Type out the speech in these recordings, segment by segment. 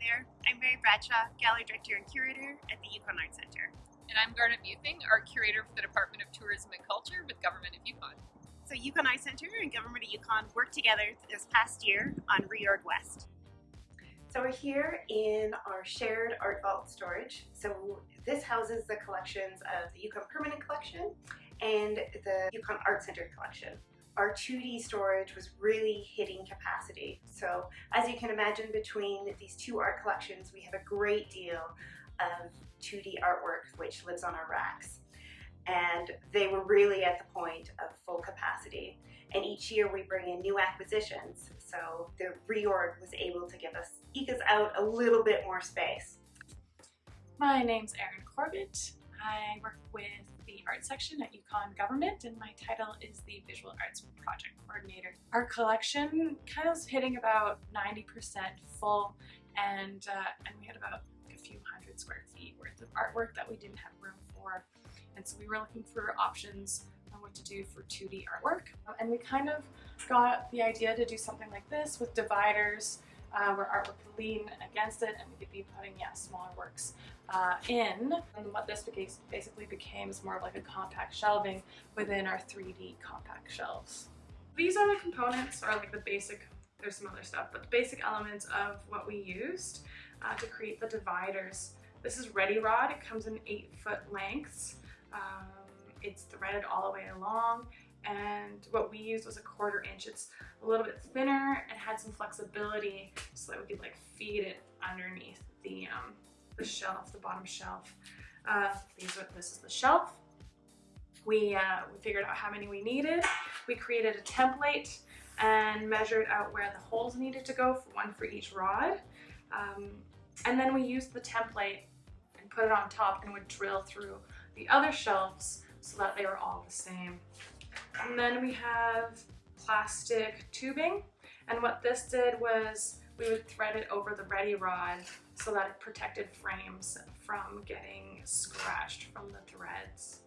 there. I'm Mary Bradshaw, Gallery Director and Curator at the Yukon Art Center. And I'm Garnet Muething, Art Curator for the Department of Tourism and Culture with Government of Yukon. So Yukon Art Center and Government of Yukon worked together this past year on Reorg West. So we're here in our shared art vault storage. So this houses the collections of the Yukon Permanent Collection and the Yukon Art Center collection our 2D storage was really hitting capacity. So as you can imagine between these two art collections, we have a great deal of 2D artwork which lives on our racks. And they were really at the point of full capacity. And each year we bring in new acquisitions. So the reorg was able to give us, eke us out a little bit more space. My name's Erin Corbett. I work with art section at Yukon Government and my title is the Visual Arts Project Coordinator. Our collection kind of is hitting about 90% full and, uh, and we had about a few hundred square feet worth of artwork that we didn't have room for. And so we were looking for options on what to do for 2D artwork. And we kind of got the idea to do something like this with dividers uh, where artwork could lean against it and we could be putting yeah, smaller works uh, in. And what this basically became is more of like a compact shelving within our 3D compact shelves. These are the components or like the basic, there's some other stuff, but the basic elements of what we used uh, to create the dividers. This is Ready Rod, it comes in eight foot lengths. Um, it's threaded all the way along and what we used was a quarter inch. It's a little bit thinner and had some flexibility so that we could like feed it underneath the, um, the shelf, the bottom shelf. Uh, these are, this is the shelf. We, uh, we figured out how many we needed. We created a template and measured out where the holes needed to go, for one for each rod. Um, and then we used the template and put it on top and would drill through the other shelves so that they were all the same. And then we have plastic tubing. And what this did was we would thread it over the ready rod so that it protected frames from getting scratched from the threads.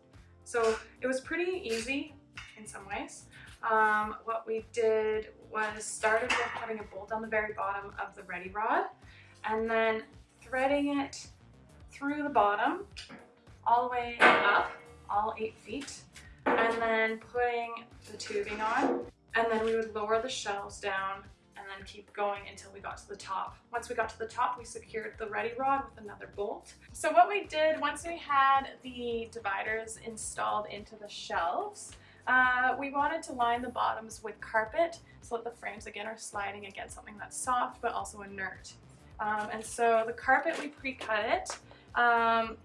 So it was pretty easy in some ways. Um, what we did was started with putting a bolt on the very bottom of the ready rod and then threading it through the bottom all the way up, all eight feet and then putting the tubing on and then we would lower the shelves down and then keep going until we got to the top. Once we got to the top, we secured the ready rod with another bolt. So what we did once we had the dividers installed into the shelves, uh, we wanted to line the bottoms with carpet so that the frames again are sliding against something that's soft but also inert. Um, and so the carpet, we pre-cut it um,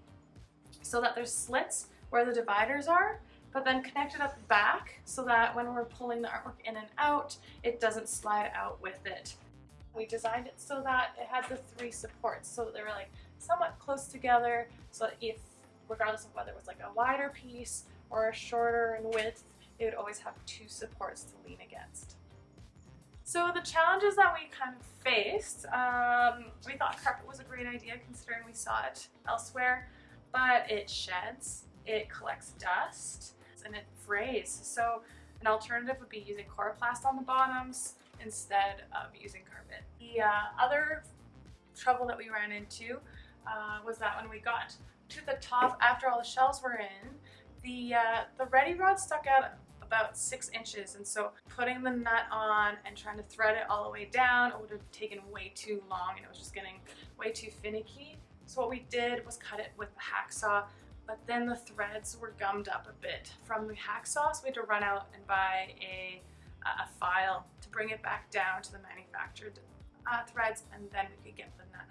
so that there's slits where the dividers are but then connect it up back so that when we're pulling the artwork in and out, it doesn't slide out with it. We designed it so that it had the three supports so that they were like somewhat close together so that if, regardless of whether it was like a wider piece or a shorter in width, it would always have two supports to lean against. So the challenges that we kind of faced, um, we thought carpet was a great idea considering we saw it elsewhere, but it sheds, it collects dust, and it frays. So an alternative would be using coroplast on the bottoms instead of using carpet. The uh, other trouble that we ran into uh, was that when we got to the top after all the shells were in, the, uh, the ready rod stuck out about six inches and so putting the nut on and trying to thread it all the way down would have taken way too long and it was just getting way too finicky. So what we did was cut it with the hacksaw but then the threads were gummed up a bit from the hacksaw, we had to run out and buy a, a file to bring it back down to the manufactured uh, threads, and then we could get the nut.